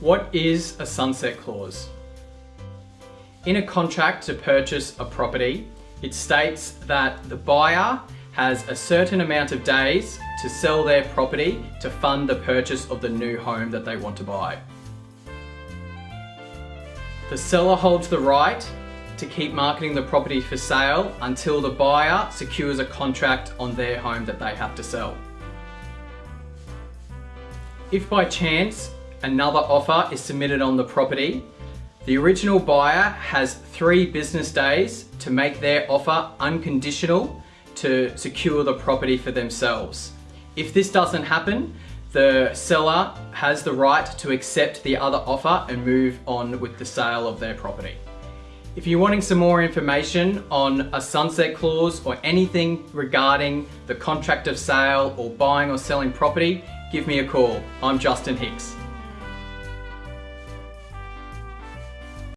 What is a sunset clause? In a contract to purchase a property, it states that the buyer has a certain amount of days to sell their property to fund the purchase of the new home that they want to buy. The seller holds the right to keep marketing the property for sale until the buyer secures a contract on their home that they have to sell. If by chance another offer is submitted on the property, the original buyer has three business days to make their offer unconditional to secure the property for themselves. If this doesn't happen, the seller has the right to accept the other offer and move on with the sale of their property. If you're wanting some more information on a sunset clause or anything regarding the contract of sale or buying or selling property, give me a call. I'm Justin Hicks.